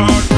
hard